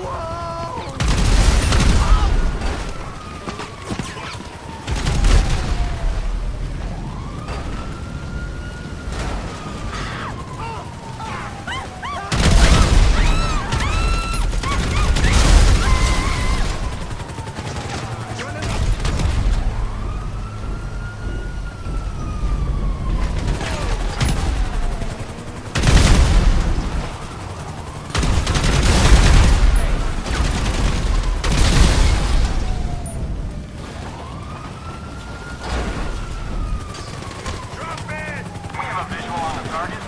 Whoa! Target.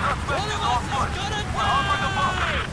Suspect is off foot. We're over the buffer.